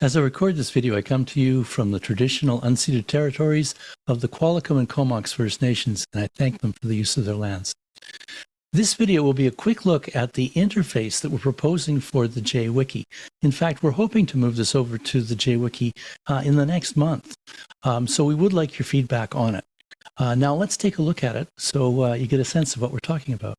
As I record this video, I come to you from the traditional unceded territories of the Qualicum and Comox First Nations, and I thank them for the use of their lands. This video will be a quick look at the interface that we're proposing for the JWiki. In fact, we're hoping to move this over to the JWiki uh, in the next month. Um, so we would like your feedback on it. Uh, now let's take a look at it so uh, you get a sense of what we're talking about.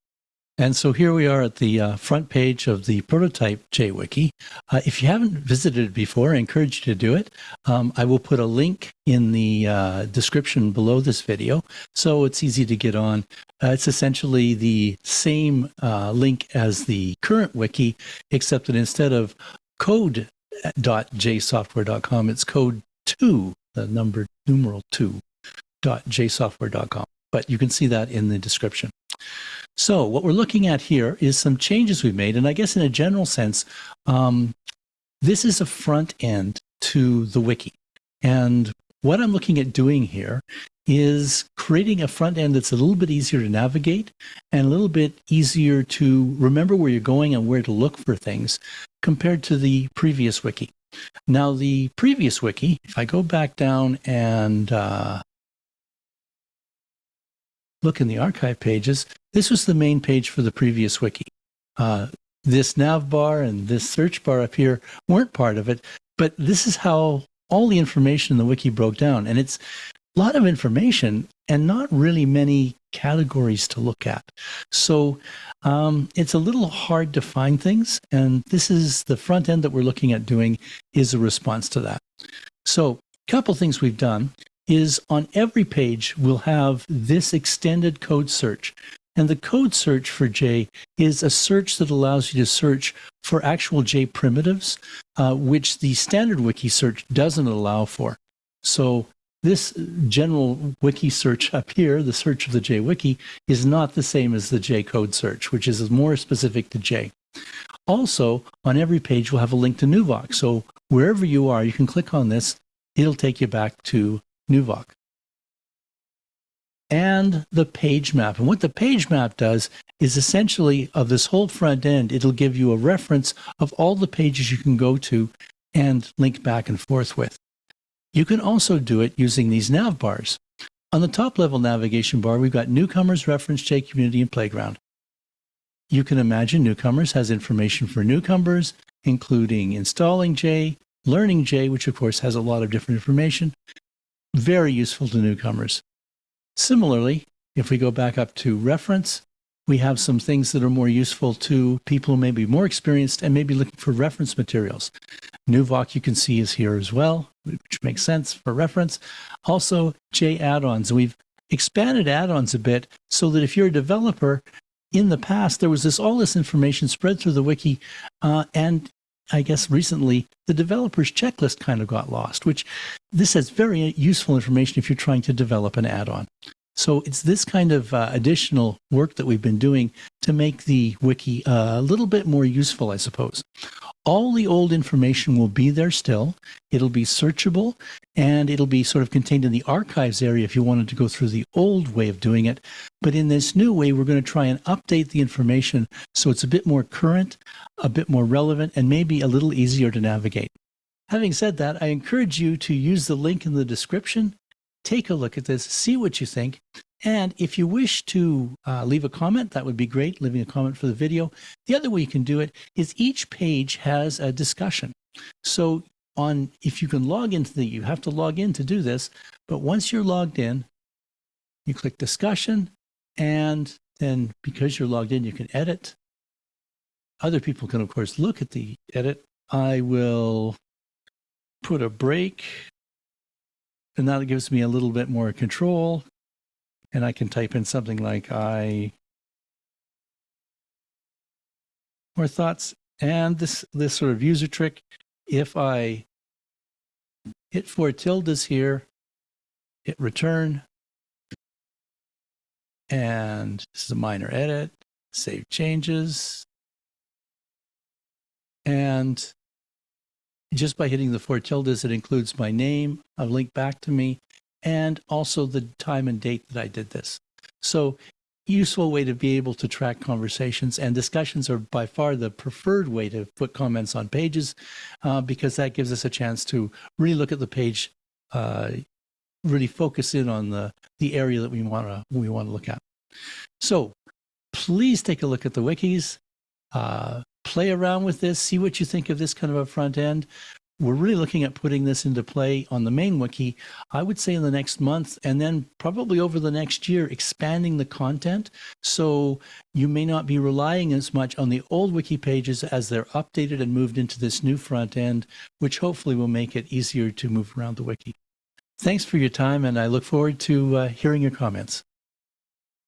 And so here we are at the uh, front page of the prototype JWiki. Uh, if you haven't visited it before, I encourage you to do it. Um, I will put a link in the uh, description below this video, so it's easy to get on. Uh, it's essentially the same uh, link as the current wiki, except that instead of code.jsoftware.com, it's code 2, the number numeral 2, .jsoftware.com. But you can see that in the description. So what we're looking at here is some changes we've made. And I guess in a general sense, um, this is a front end to the wiki. And what I'm looking at doing here is creating a front end that's a little bit easier to navigate and a little bit easier to remember where you're going and where to look for things compared to the previous wiki. Now, the previous wiki, if I go back down and uh, look in the archive pages, this was the main page for the previous wiki. Uh, this nav bar and this search bar up here weren't part of it, but this is how all the information in the wiki broke down. And it's a lot of information and not really many categories to look at. So um, it's a little hard to find things. And this is the front end that we're looking at doing is a response to that. So a couple things we've done is on every page we'll have this extended code search. And the code search for J is a search that allows you to search for actual J primitives, uh, which the standard wiki search doesn't allow for. So this general wiki search up here, the search of the J wiki, is not the same as the J code search, which is more specific to J. Also, on every page, we'll have a link to Nuvoc. So wherever you are, you can click on this. It'll take you back to Nuvoc. And the page map. And what the page map does is essentially of this whole front end, it'll give you a reference of all the pages you can go to and link back and forth with. You can also do it using these nav bars. On the top level navigation bar, we've got Newcomers, Reference J, Community, and Playground. You can imagine Newcomers has information for newcomers, including installing J, learning J, which of course has a lot of different information, very useful to newcomers. Similarly, if we go back up to reference, we have some things that are more useful to people who may be more experienced and may be looking for reference materials. Nuvoc you can see is here as well, which makes sense for reference. Also, J add-ons. We've expanded add-ons a bit so that if you're a developer, in the past, there was this all this information spread through the wiki, uh, and I guess recently, the developer's checklist kind of got lost, which this has very useful information if you're trying to develop an add-on. So it's this kind of uh, additional work that we've been doing to make the wiki uh, a little bit more useful, I suppose. All the old information will be there still. It'll be searchable and it'll be sort of contained in the archives area if you wanted to go through the old way of doing it. But in this new way, we're going to try and update the information so it's a bit more current, a bit more relevant, and maybe a little easier to navigate. Having said that, I encourage you to use the link in the description take a look at this, see what you think. And if you wish to uh, leave a comment, that would be great, leaving a comment for the video. The other way you can do it is each page has a discussion. So on, if you can log into the, you have to log in to do this, but once you're logged in, you click discussion, and then because you're logged in, you can edit. Other people can, of course, look at the edit. I will put a break and that gives me a little bit more control. And I can type in something like I more thoughts. And this, this sort of user trick, if I hit four tildes here, hit return, and this is a minor edit, save changes, and just by hitting the four tildes, it includes my name, a link back to me, and also the time and date that I did this. So useful way to be able to track conversations and discussions are by far the preferred way to put comments on pages uh, because that gives us a chance to really look at the page uh, really focus in on the the area that we want to we want to look at so please take a look at the wikis uh, play around with this see what you think of this kind of a front end we're really looking at putting this into play on the main wiki, I would say in the next month, and then probably over the next year, expanding the content. So you may not be relying as much on the old wiki pages as they're updated and moved into this new front end, which hopefully will make it easier to move around the wiki. Thanks for your time, and I look forward to uh, hearing your comments.